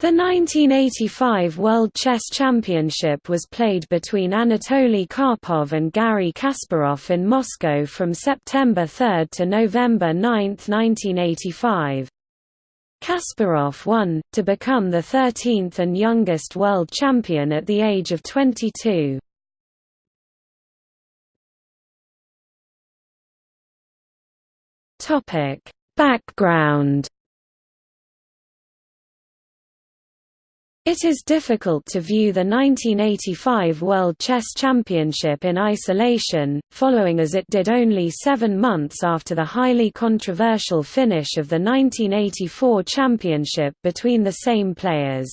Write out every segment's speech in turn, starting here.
The 1985 World Chess Championship was played between Anatoly Karpov and Garry Kasparov in Moscow from September 3 to November 9, 1985. Kasparov won, to become the 13th and youngest world champion at the age of 22. Background It is difficult to view the 1985 World Chess Championship in isolation, following as it did only seven months after the highly controversial finish of the 1984 championship between the same players.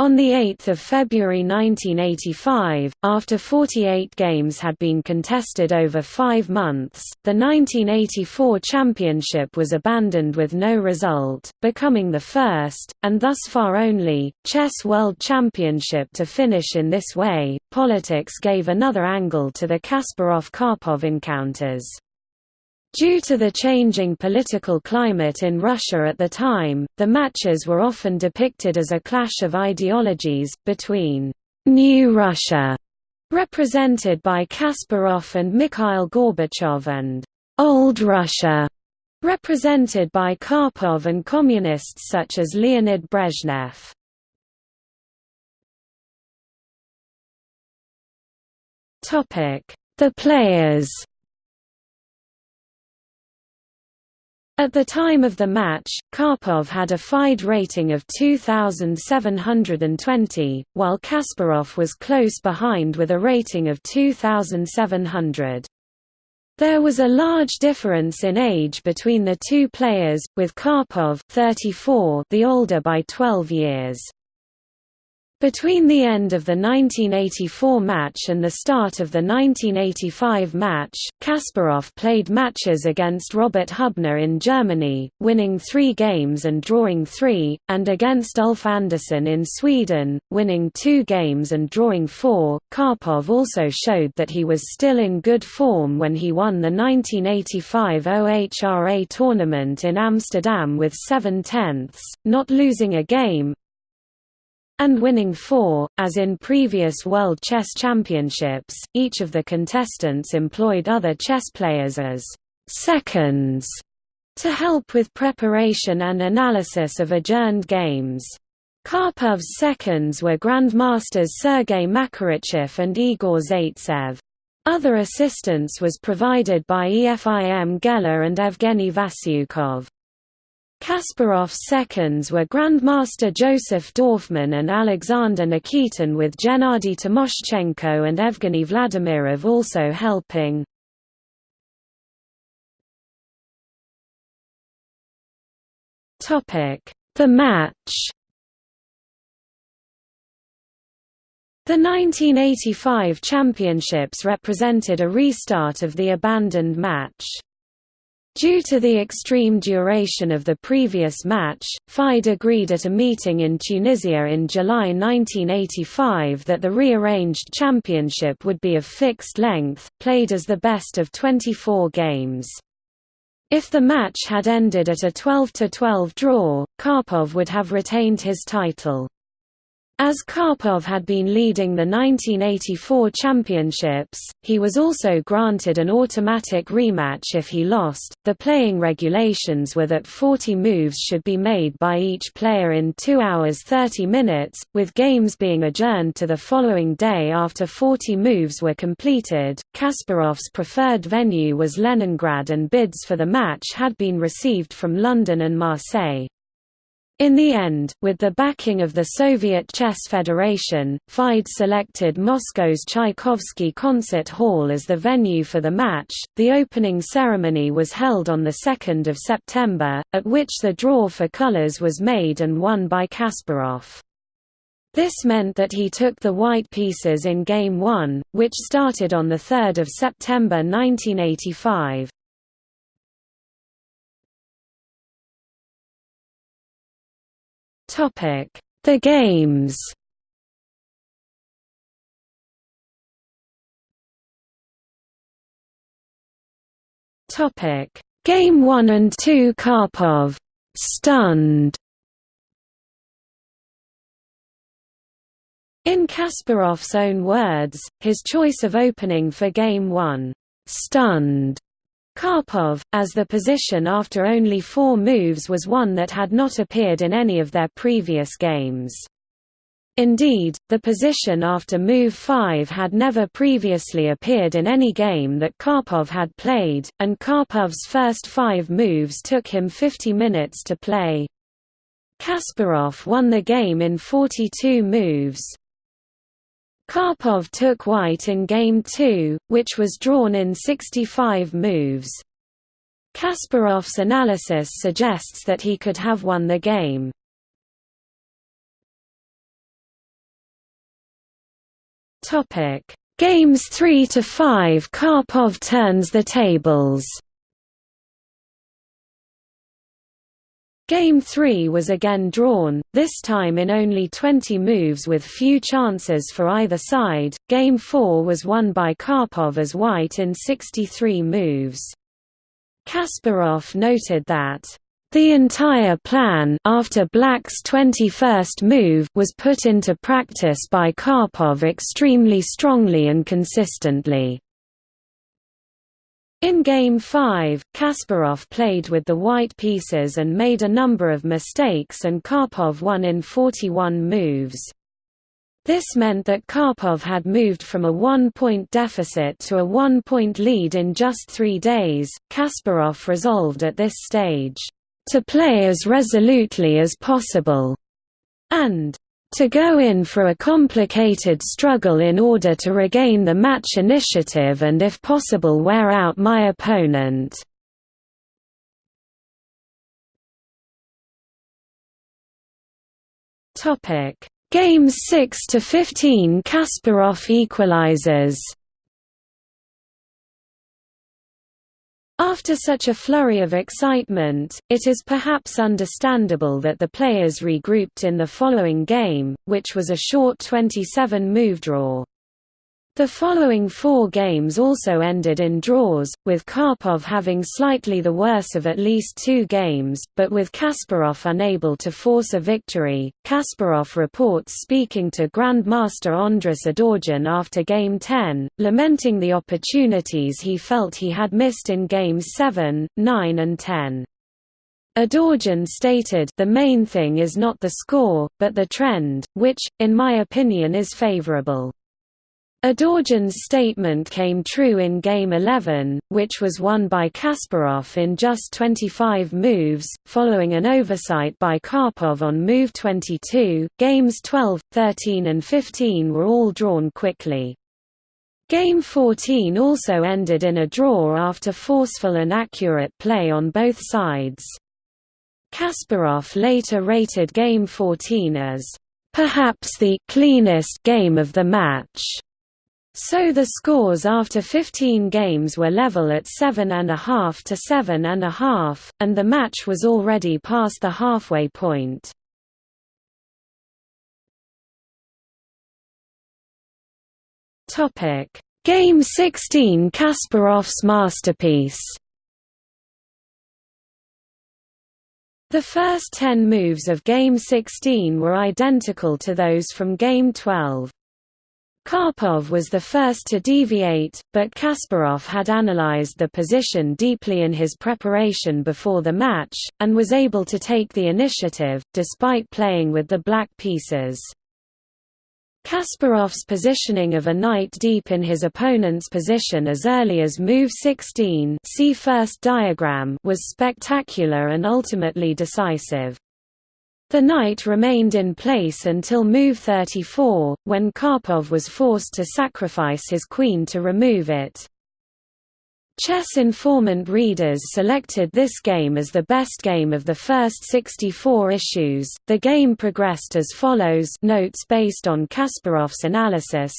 On 8 February 1985, after 48 games had been contested over five months, the 1984 championship was abandoned with no result, becoming the first, and thus far only, Chess World Championship to finish in this way. Politics gave another angle to the Kasparov Karpov encounters. Due to the changing political climate in Russia at the time, the matches were often depicted as a clash of ideologies, between «New Russia», represented by Kasparov and Mikhail Gorbachev and «Old Russia», represented by Karpov and communists such as Leonid Brezhnev. The players At the time of the match, Karpov had a FIDE rating of 2,720, while Kasparov was close behind with a rating of 2,700. There was a large difference in age between the two players, with Karpov 34 the older by 12 years. Between the end of the 1984 match and the start of the 1985 match, Kasparov played matches against Robert Hubner in Germany, winning three games and drawing three, and against Ulf Andersson in Sweden, winning two games and drawing four. Karpov also showed that he was still in good form when he won the 1985 OHRA tournament in Amsterdam with seven tenths, not losing a game, and winning four. As in previous World Chess Championships, each of the contestants employed other chess players as seconds to help with preparation and analysis of adjourned games. Karpov's seconds were Grandmasters Sergei Makarichev and Igor Zaitsev. Other assistance was provided by Efim Geller and Evgeny Vasyukov. Kasparov's seconds were Grandmaster Joseph Dorfman and Alexander Nikitin with Gennady Timoshchenko and Evgeny Vladimirov also helping. The match The 1985 championships represented a restart of the abandoned match. Due to the extreme duration of the previous match, FIDE agreed at a meeting in Tunisia in July 1985 that the rearranged championship would be of fixed length, played as the best of 24 games. If the match had ended at a 12–12 draw, Karpov would have retained his title. As Karpov had been leading the 1984 championships, he was also granted an automatic rematch if he lost. The playing regulations were that 40 moves should be made by each player in 2 hours 30 minutes, with games being adjourned to the following day after 40 moves were completed. Kasparov's preferred venue was Leningrad and bids for the match had been received from London and Marseille. In the end, with the backing of the Soviet Chess Federation, FIDE selected Moscow's Tchaikovsky Concert Hall as the venue for the match. The opening ceremony was held on 2 September, at which the draw for colors was made and won by Kasparov. This meant that he took the white pieces in Game 1, which started on 3 September 1985. The games. Topic: Game 1 and 2 Karpov. Stunned. In Kasparov's own words, his choice of opening for Game 1, "...stunned." Karpov, as the position after only four moves was one that had not appeared in any of their previous games. Indeed, the position after move 5 had never previously appeared in any game that Karpov had played, and Karpov's first five moves took him 50 minutes to play. Kasparov won the game in 42 moves. Karpov took white in Game 2, which was drawn in 65 moves. Kasparov's analysis suggests that he could have won the game. Games 3 to 5 Karpov turns the tables. Game 3 was again drawn, this time in only 20 moves with few chances for either side. Game 4 was won by Karpov as white in 63 moves. Kasparov noted that the entire plan after Black's 21st move was put into practice by Karpov extremely strongly and consistently. In Game 5, Kasparov played with the white pieces and made a number of mistakes and Karpov won in 41 moves. This meant that Karpov had moved from a one-point deficit to a one-point lead in just three days. Kasparov resolved at this stage, to play as resolutely as possible, and to go in for a complicated struggle in order to regain the match initiative and if possible wear out my opponent. Games 6 to 15 Kasparov equalizes After such a flurry of excitement, it is perhaps understandable that the players regrouped in the following game, which was a short 27-move draw. The following four games also ended in draws, with Karpov having slightly the worse of at least two games, but with Kasparov unable to force a victory. Kasparov reports speaking to Grandmaster Andras Adorjan after Game 10, lamenting the opportunities he felt he had missed in Games 7, 9 and 10. Adorjan stated the main thing is not the score, but the trend, which, in my opinion is favorable. Adorjan's statement came true in Game 11, which was won by Kasparov in just 25 moves, following an oversight by Karpov on move 22. Games 12, 13 and 15 were all drawn quickly. Game 14 also ended in a draw after forceful and accurate play on both sides. Kasparov later rated Game 14 as, "...perhaps the cleanest game of the match." So the scores after 15 games were level at 7.5 to 7.5, and the match was already past the halfway point. Game 16 Kasparov's masterpiece The first 10 moves of Game 16 were identical to those from Game 12. Karpov was the first to deviate, but Kasparov had analyzed the position deeply in his preparation before the match, and was able to take the initiative, despite playing with the black pieces. Kasparov's positioning of a knight deep in his opponent's position as early as move 16 see first diagram was spectacular and ultimately decisive. The knight remained in place until move 34, when Karpov was forced to sacrifice his queen to remove it. Chess Informant readers selected this game as the best game of the first 64 issues. The game progressed as follows notes based on Kasparov's analysis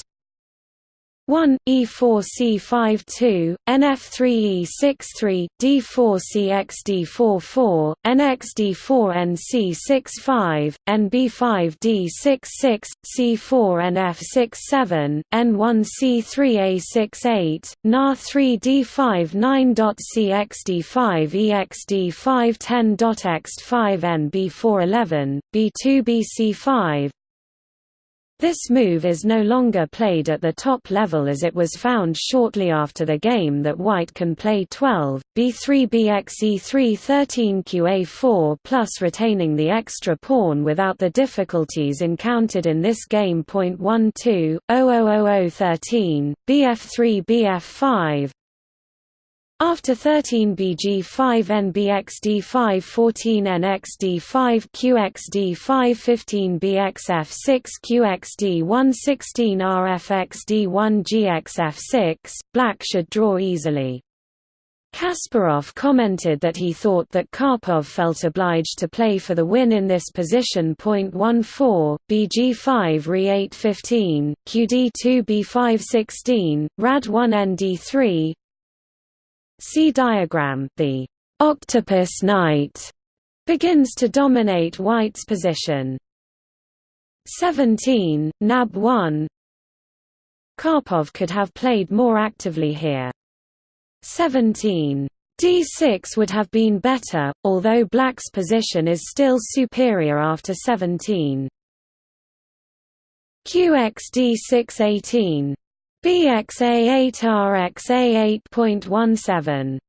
1 E4C52 NF3E63 D4CXD44 NXD4NC65 NB5D66 C4NF67 N1C3A68 NA3D59.CXD5EXD510.X5 NB411 B2BC5 This move is no longer played at the top level as it was found shortly after the game that white can play 12, b3 bxe 3 13 qa4 plus retaining the extra pawn without the difficulties encountered in this game. Point 12, 13, bf3 bf5, after 13 BG5 NBXD5 14 NXD5 QXD5 15 BXF6 QXD1 16 RFXD1 GXF6, black should draw easily. Kasparov commented that he thought that Karpov felt obliged to play for the win in this position. 14, BG5 Re 8 15, QD2 B5 16, Rad 1 ND3, See diagram the octopus knight begins to dominate white's position. 17, nab 1 Karpov could have played more actively here. 17. d6 would have been better, although black's position is still superior after 17. qx d6 18 BXA8RXA 8.17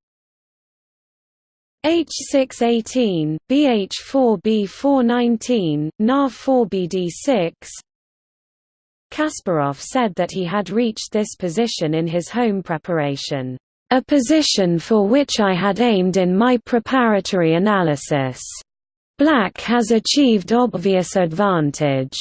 H618, BH4B419, NAR4BD6 Kasparov said that he had reached this position in his home preparation, "...a position for which I had aimed in my preparatory analysis. Black has achieved obvious advantage."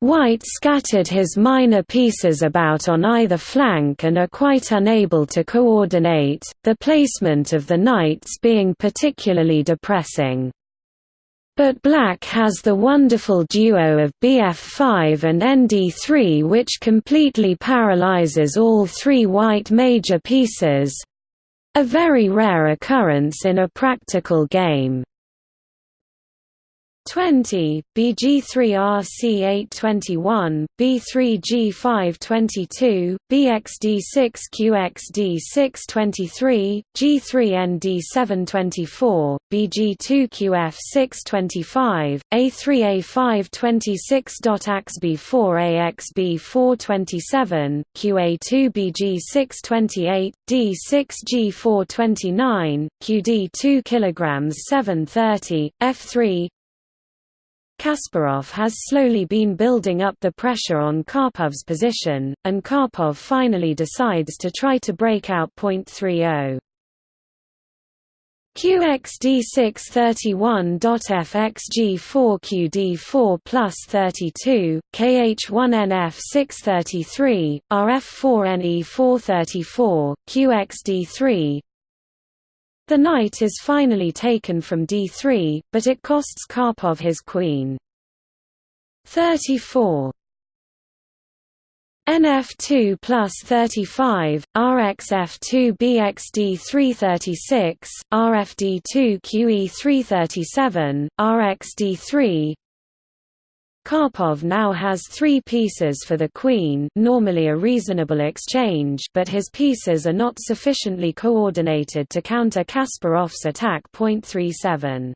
White scattered his minor pieces about on either flank and are quite unable to coordinate, the placement of the knights being particularly depressing. But black has the wonderful duo of bf5 and nd3 which completely paralyzes all three white major pieces—a very rare occurrence in a practical game. 20, BG3RC821, B3G522, BXD6QXD623, G3ND724, BG2QF625, A3A526.AXB4AXB427, QA2BG628, D6G429, QD2 kg 730, F3 Kasparov has slowly been building up the pressure on Karpov's position, and Karpov finally decides to try to break out point 30. QXD631.FXG4QD4 plus 32, KH1NF633, RF4NE434, QXD3, the knight is finally taken from d3, but it costs Karpov his queen. 34 NF2 plus 35, RXF2 BXD 336, RFD2 QE 337, RXD 3 Karpov now has three pieces for the queen normally a reasonable exchange but his pieces are not sufficiently coordinated to counter Kasparov's attack. 37.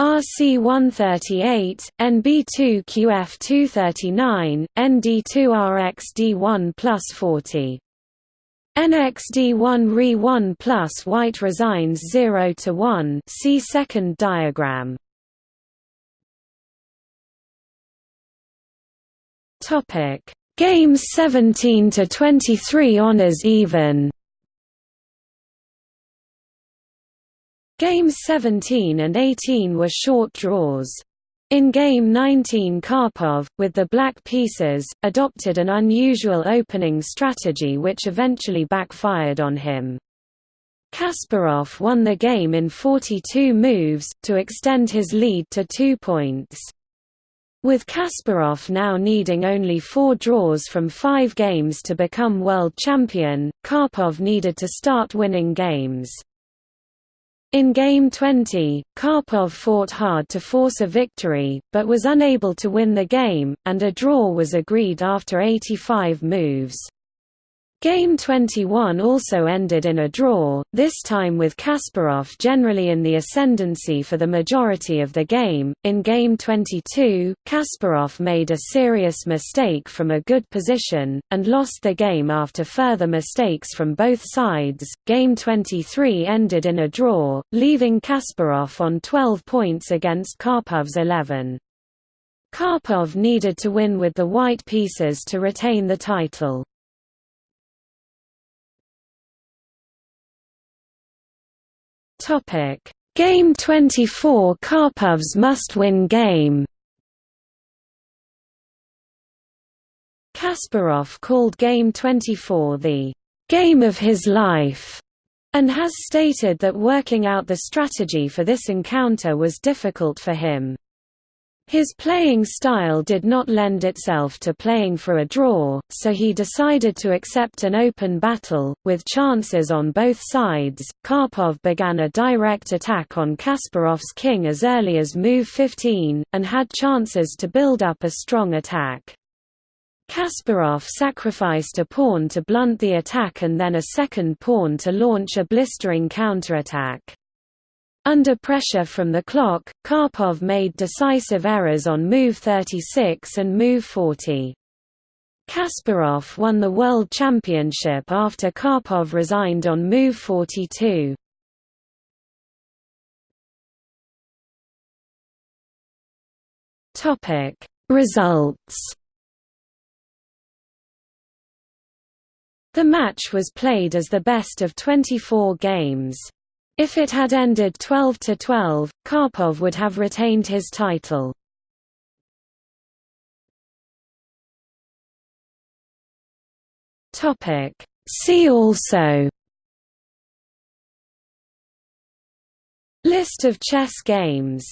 RC138, NB2QF239, ND2RXD1 plus 40. NXD1 Re1 plus white resigns 0 to 1 see second diagram. Topic: Games 17 to 23 honors even. Games 17 and 18 were short draws. In Game 19 Karpov, with the black pieces, adopted an unusual opening strategy which eventually backfired on him. Kasparov won the game in 42 moves, to extend his lead to two points. With Kasparov now needing only four draws from five games to become world champion, Karpov needed to start winning games. In Game 20, Karpov fought hard to force a victory, but was unable to win the game, and a draw was agreed after 85 moves. Game 21 also ended in a draw, this time with Kasparov generally in the ascendancy for the majority of the game. In Game 22, Kasparov made a serious mistake from a good position, and lost the game after further mistakes from both sides. Game 23 ended in a draw, leaving Kasparov on 12 points against Karpov's 11. Karpov needed to win with the white pieces to retain the title. Topic: Game 24 Karpov's must-win game. Kasparov called Game 24 the game of his life and has stated that working out the strategy for this encounter was difficult for him. His playing style did not lend itself to playing for a draw, so he decided to accept an open battle, with chances on both sides. Karpov began a direct attack on Kasparov's king as early as move 15, and had chances to build up a strong attack. Kasparov sacrificed a pawn to blunt the attack and then a second pawn to launch a blistering counterattack. Under pressure from the clock, Karpov made decisive errors on move 36 and move 40. Kasparov won the World Championship after Karpov resigned on move 42. Topic: Results. The match was played as the best of 24 games. If it had ended 12 to 12, Karpov would have retained his title. Topic. See also. List of chess games